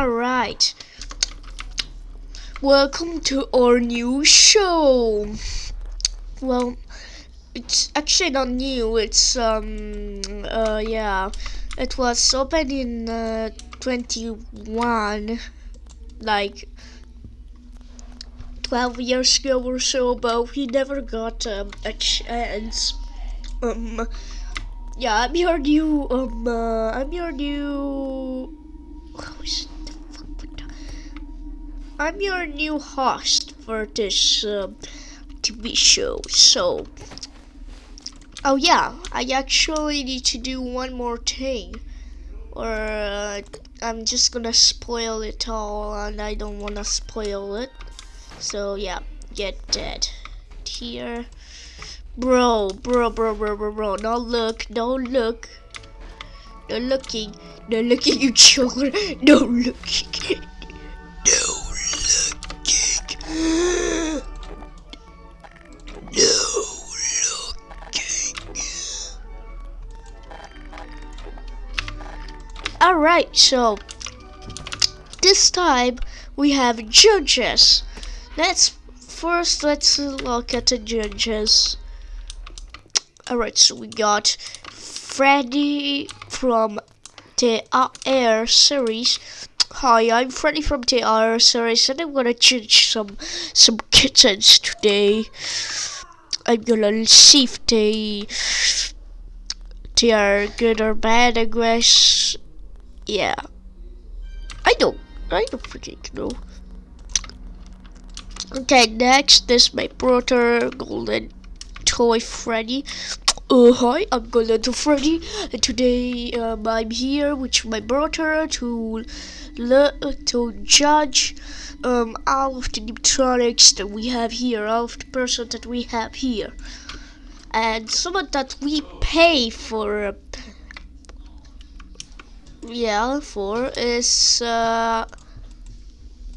Alright. Welcome to our new show. Well, it's actually not new. It's, um, uh, yeah. It was opened in, uh, 21. Like, 12 years ago or so, but we never got, um, a chance. Um, yeah, I'm your new, um, uh, I'm your new... Who is I'm your new host for this, um, TV show, so... Oh yeah, I actually need to do one more thing. Or, uh, I'm just gonna spoil it all, and I don't wanna spoil it. So yeah, get dead. Here. Bro, bro, bro, bro, bro, bro. Don't look, don't look. No looking, no looking, you children. No looking. Alright, so this time we have judges. Let's first let's look at the judges. Alright, so we got Freddy from the Air series. Hi, I'm Freddy from the Air series, and I'm gonna judge some some kittens today. I'm gonna see if they they are good or bad. I guess. Yeah. I don't. I don't freaking know. Okay, next is my brother, Golden Toy Freddy. Uh, hi, I'm Golden Toy Freddy, and today um, I'm here with my brother to to judge um, all of the electronics that we have here, all of the person that we have here, and someone that we pay for. Uh, yeah, four is uh,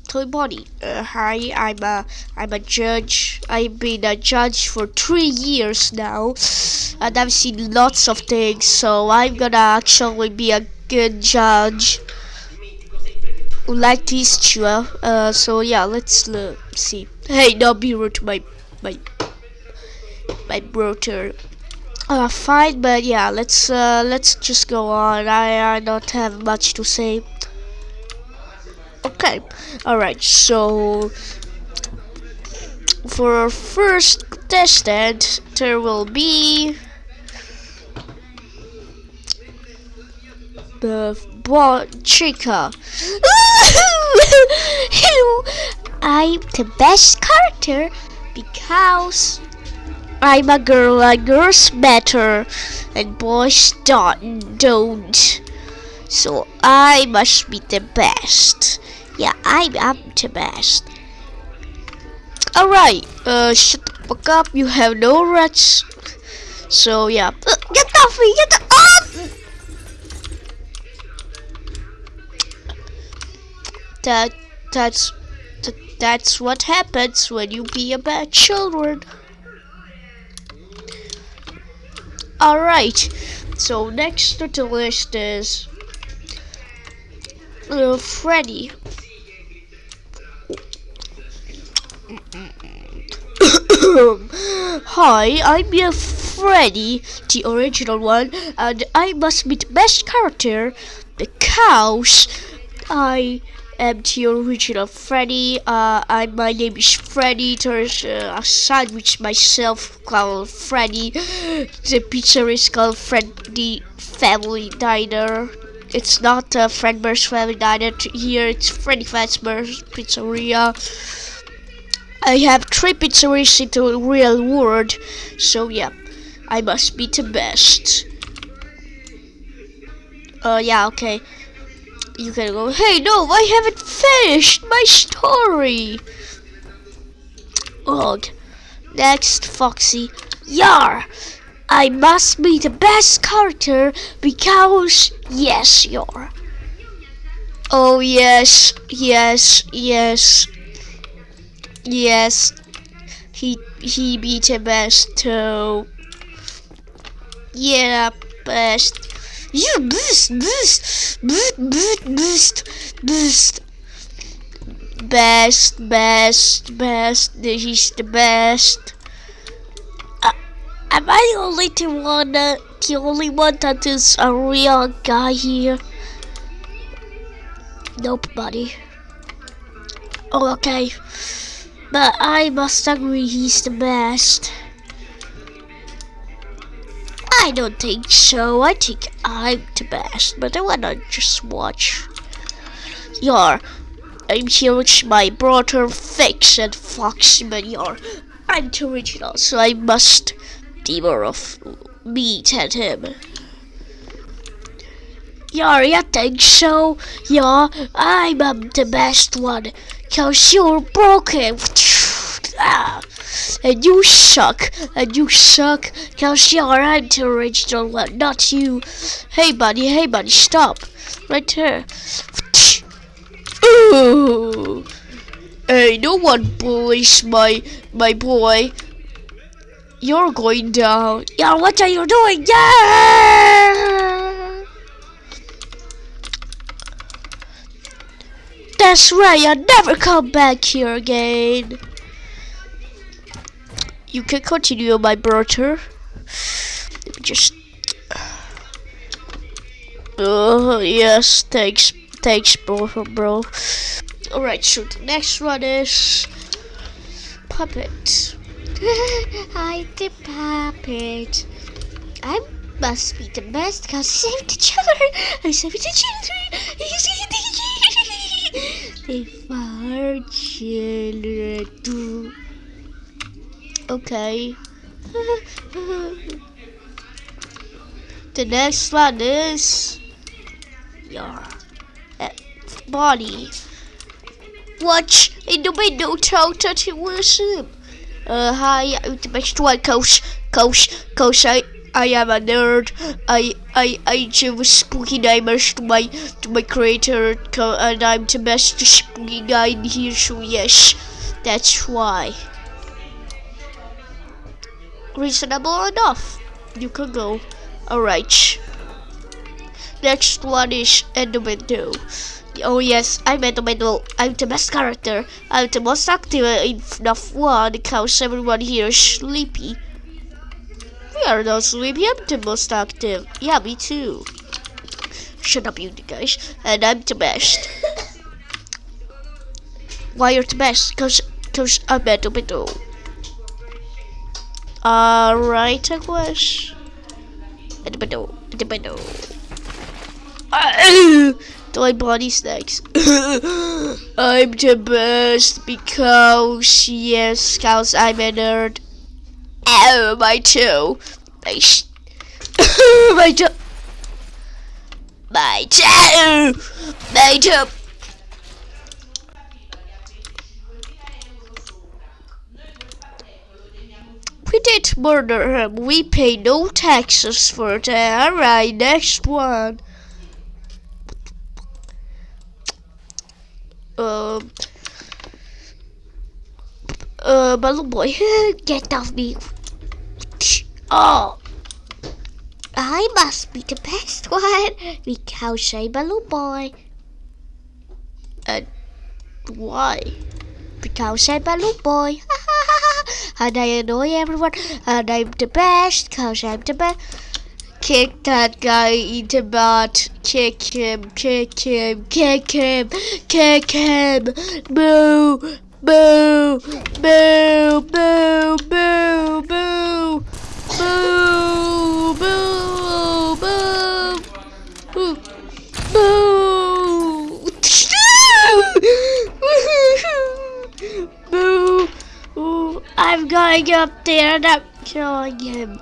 Toy Bonnie. Uh, hi, I'm a I'm a judge. I've been a judge for three years now, and I've seen lots of things. So I'm gonna actually be a good judge. Like this two. Uh, so yeah, let's uh, see. Hey, don't be rude to my my my brother. Uh, fine, but yeah, let's uh, let's just go on. I I don't have much to say. Okay, all right. So for our first contestant, there will be the Toy Chica. I'm the best character because I'm a girl and girls matter and boys don't don't. So I must be the best. Yeah, I am the best. Alright, uh shut the fuck up, you have no rights. So yeah. Uh, get off me, get off That that's that, that's what happens when you be a bad children. Alright, so next on the list is uh, Freddy. Hi, I'm your Freddy, the original one, and I must be the best character because I the original Freddy. Uh, I, my name is Freddy. There's uh, a sandwich myself called Freddy. The pizza is called Freddy Family Diner. It's not uh, Fredbear's Family Diner here. It's Freddy Fazbear's Pizzeria. I have three pizzerias in the real world, so yeah, I must be the best. Uh, yeah, okay. You can go, hey, no, I haven't finished my story. Ugh. Next, Foxy. Yar! I must be the best character because, yes, you're. Oh, yes, yes, yes. Yes. He, he be the best too. Yeah, best. You boost, boost, boost, boost, boost, boost. Best, best, best. This is the best. Uh, am I the only one, the only one that is a real guy here? Nope, buddy. Oh, okay. But I must agree he's the best. I don't think so. I think I'm the best, but I wanna just watch. Yar, I'm here with my brother Fix and Fox, but yar, I'm original, so I must devour of meat at him. Yar, you think so? Yeah, I'm um, the best one, cause you're broken. Ah and you suck, and you suck, cause you're I'm the original one, not you. Hey buddy, hey buddy, stop. Right here. Ooh. Hey, no one bullies my, my boy. You're going down. Yeah, what are you doing? Yeah! That's right, I'll never come back here again. You can continue, my brother. Let me just. Oh, yes, thanks, thanks, bro, bro. Alright, so the next one is. Puppet. I'm the puppet. I must be the best because I saved the children. I saved the children. I saved the children. The four children. Okay. the next one is your uh, body. Watch in the window, it was him. Uh, hi, I'm the best one, coach, coach, coach. I, I am a nerd. I, I, I give spooky nightmares to my, to my creator, and I'm the best spooky guy in here. So yes, that's why reasonable enough. You can go. Alright. Next one is Enderman Oh yes, I'm Enderman I'm the best character. I'm the most active in FNAF 1 because everyone here is sleepy. We are not sleepy, I'm the most active. Yeah, me too. Shut up, you guys. And I'm the best. Why you're the best? Cause, cause I'm Enderman Uh, Alright, I wish. My body snacks. I'm the best because yes, cause I'm a nerd. Oh, my toe. My sh my toe. My toe. My toe. We did murder him. We pay no taxes for that. Alright, next one. Um. Uh, Balloon Boy, get off me. Oh. I must be the best one because I'm Balloon Boy. And why? Because I'm Balloon Boy. Uh, and I annoy everyone uh, and I'm the best cause I'm the best. Kick that guy in the butt. Kick him, kick him, kick him, kick him. Boo, boo, boo, boo, boo, boo. Boo, boo, boo. Boo. Boo. boo. Ooh, I'm going up there and I'm killing him.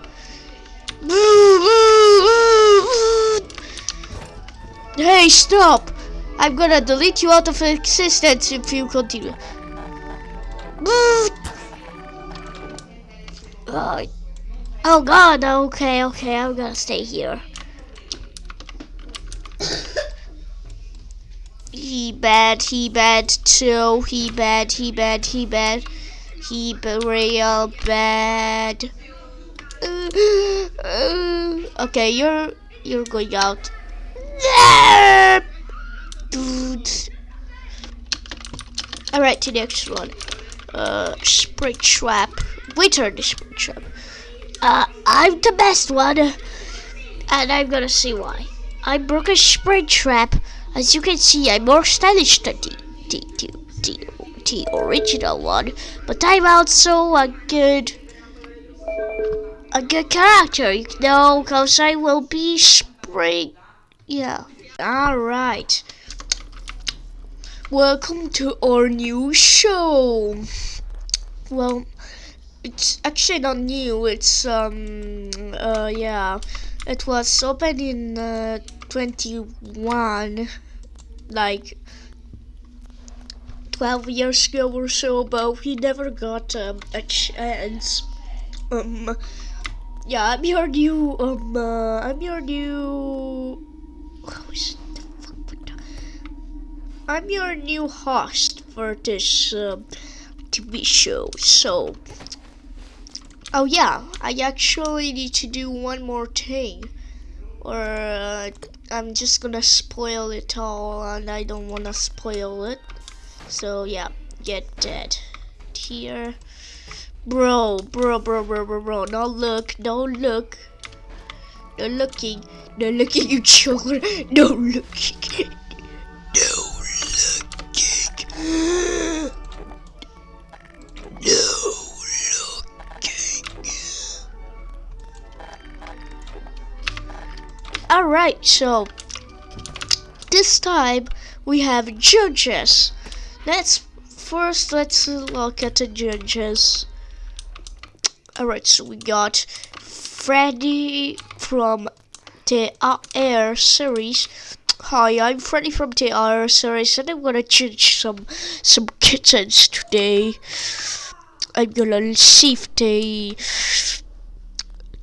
Hey, stop! I'm gonna delete you out of existence if you continue. Oh, oh god, okay, okay, I'm gonna stay here. he bad, he bad too, he bad, he bad, he bad. He real bad. okay, you're you're going out. Dude. Alright, to the next one. Uh, Springtrap. Winter the Springtrap. Uh, I'm the best one. And I'm gonna see why. I broke a Springtrap. As you can see, I'm more stylish than the, the, the, the, the original one. But I'm also a good a good character, you know, because I will be spring. Yeah. Alright. Welcome to our new show. Well, it's actually not new. It's um uh yeah, it was opened in uh, 21, like 12 years ago or so, but we never got um, a chance. Um, yeah, I'm your new um uh, I'm your new. How is? The fuck I'm your new host for this um, TV show. So, oh yeah, I actually need to do one more thing, or uh, I'm just gonna spoil it all, and I don't wanna spoil it. So yeah, get dead here. Bro, bro, bro, bro, bro, bro, don't look, don't look. No looking, no looking, you children. No looking. No looking. No looking. Alright, so this time we have judges. Let's first let's look at the judges. Alright, so we got Freddy from the Air series. Hi, I'm Freddy from the Air series, and I'm gonna judge some some kittens today. I'm gonna see if they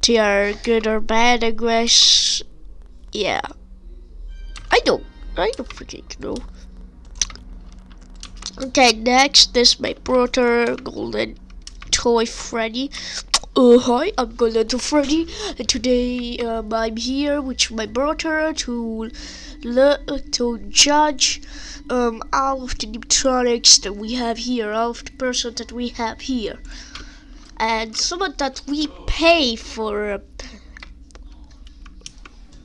they are good or bad. I guess. Yeah. I don't. I don't freaking know. Okay, next is my brother, Golden Toy Freddy. Uh, hi, I'm Golden Toy Freddy, and today um, I'm here with my brother to to judge um, all of the electronics that we have here, all of the person that we have here, and some of that we pay for. Uh,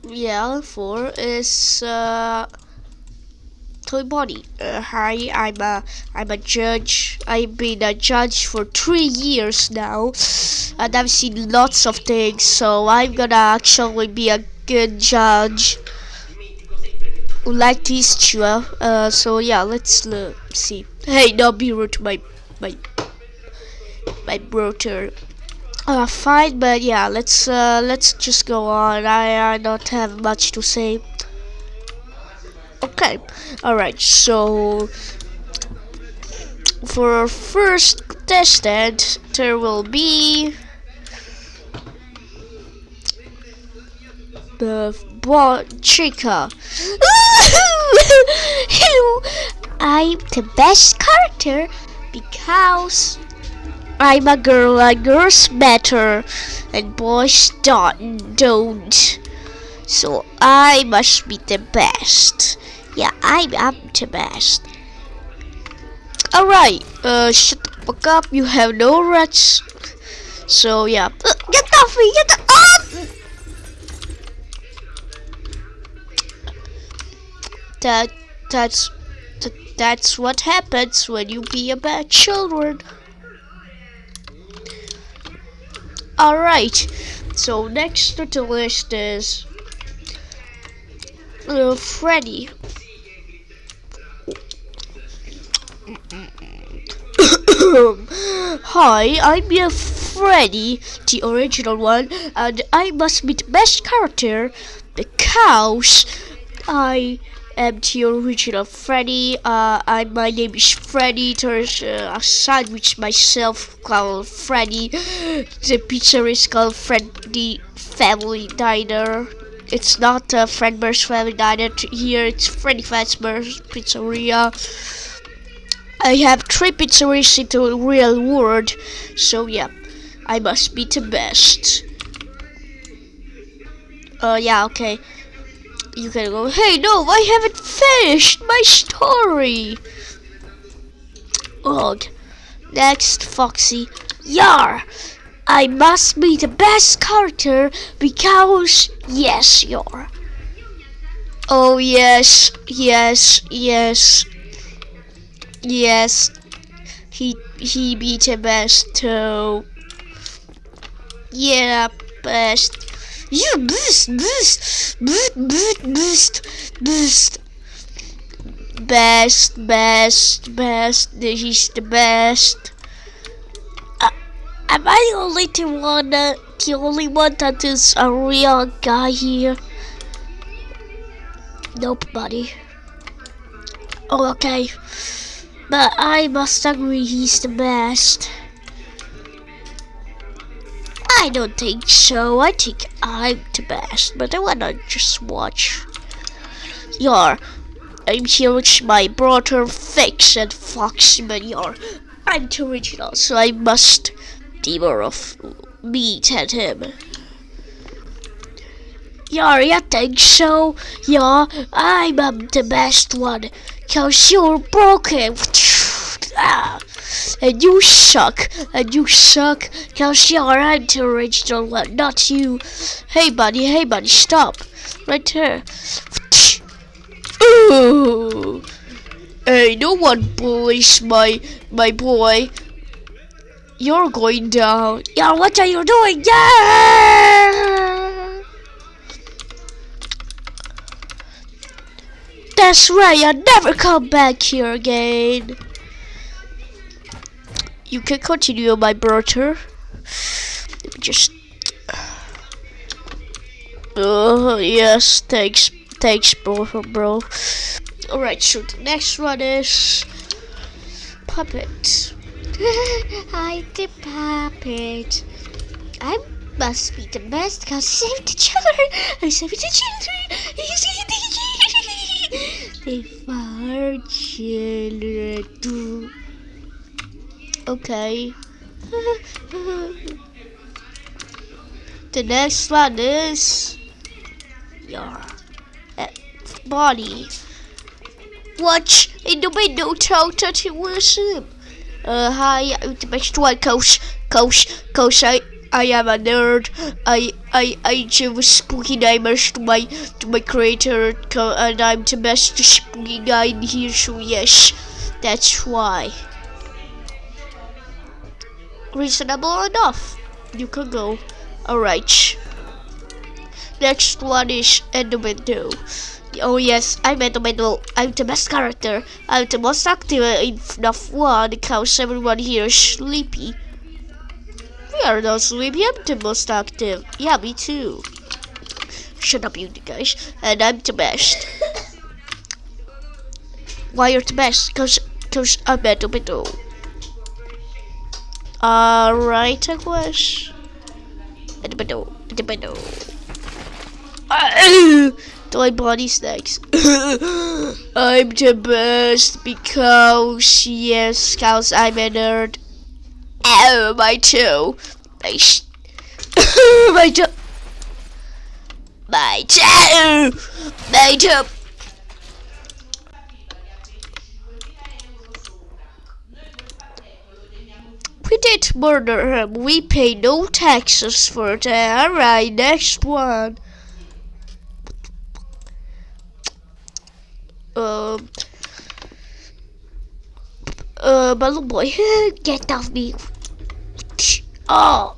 yeah, for is uh, Toy Bonnie. Uh, hi, I'm a I'm a judge. I've been a judge for three years now, and I've seen lots of things. So I'm gonna actually be a good judge. Like this two. Uh, so yeah, let's uh, see. Hey, don't be rude to my my my brother. Uh, fine, but yeah, let's uh, let's just go on. I I don't have much to say. Okay, all right. So for our first contestant, there will be the Toy Chica. I'm the best character because I'm a girl, and girls matter, and boys don't. Don't. So I must be the best. Yeah, I am the best. Alright, uh, shut the fuck up. You have no rights. So yeah, Uh, get off me! Get off! that that's that, that's what happens when you be a bad children. Alright, so next to the list is uh, Freddy. Hi, I'm your Freddy, the original one, and I must be the best character because I am the original Freddy. Uh, I, my name is Freddy. There's uh, a sandwich myself called Freddy. The pizza is called Freddy Family Diner. It's not uh, Fredbear's Family Diner here. It's Freddy Fazbear's Pizzeria. I have three pizzerias in the real world, so yeah, I must be the best. Uh, yeah, okay. You can go, hey, no, I haven't finished my story. Ugh. Next, Foxy. Yar! I must be the best character because, yes, you're. Oh, yes, yes, yes. Yes. He, he be the best too. Yeah, best. You boost, boost, boost, boost, boost, boost. Best, best, best. Is the best. Uh, am I the only one that, the only one that is a real guy here? Nope, buddy. Oh, okay. But I must agree he's the best. I don't think so. I think I'm the best, but I wanna just watch. Yar, I'm here with my brother Fix and Fox, but yar, I'm too original, so I must devour of meat at him. Yar, I think so? Yeah, I'm um, the best one, cause you're broken. Ah and you suck, and you suck, cause you're I'm the original one, not you. Hey buddy, hey buddy, stop. Right there. Ooh. Hey, no one bullies my, my boy. You're going down. Yeah, what are you doing? Yeah! That's right, I'll never come back here again. You can continue, my brother. Let me just. Oh, yes, thanks, thanks, bro, bro. Alright, so the next one is. Puppet. I the puppet. I must be the best because I saved the children. I saved the children. I saved the children. Four children. Okay. the next one is your uh, body. Watch in the window, that you worship. Uh, hi, I'm the best one, coach, coach, coach. I, I am a nerd. I, I, I give spooky nightmares to my, to my creator, and I'm the best spooky guy in here. So yes, that's why reasonable enough. You can go. Alright. Next one is window. Oh yes, I'm middle. I'm the best character. I'm the most active in FNAF 1 because everyone here is sleepy. We are not sleepy, I'm the most active. Yeah, me too. Shut up, you guys. And I'm the best. Why you're the best? Cause, cause I'm middle. Alright, Aquash. My body snacks. I'm the best because yes, cause I'm a nerd. Oh, my toe. My sh my toe. My toe. My toe. We did murder him. We pay no taxes for that. Alright, next one. Um. Uh, Balloon Boy, get off me. Oh.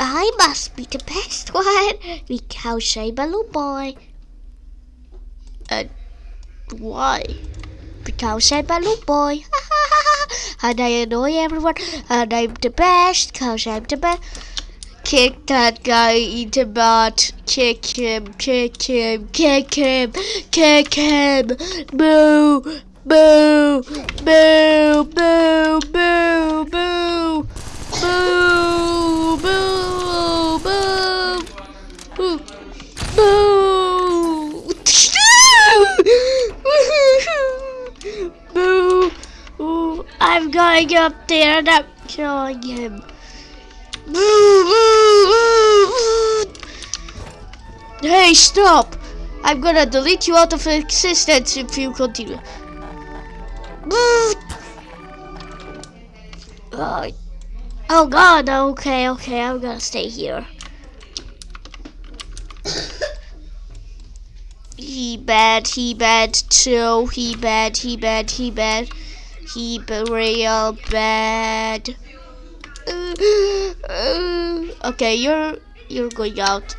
I must be the best one because I'm Balloon Boy. And why? Because I'm Balloon Boy. and I annoy everyone, and I'm the best, cause I'm the best. Kick that guy in the butt. Kick him, kick him, kick him, kick him. Boo, boo, boo, boo, boo, boo. Boo, boo, boo. Boo. Boo. boo. Ooh, I'm going up there and I'm killing him. Hey, stop! I'm gonna delete you out of existence if you continue. Oh god, okay, okay, I'm gonna stay here. he bad, he bad too, he bad, he bad, he bad. He be real bad. okay, you're you're going out.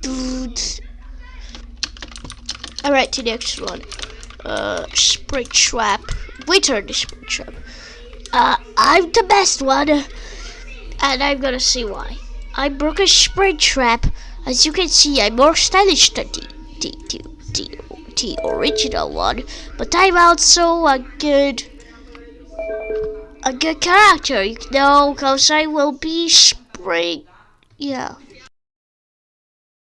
Dude. Alright, to the next one. Uh, Springtrap. Winter the Springtrap. Uh, I'm the best one. And I'm gonna see why. I broke a Springtrap. As you can see, I'm more stylish than the, the, the, the, the original one. But I'm also a good a good character, you know, because I will be spring. Yeah.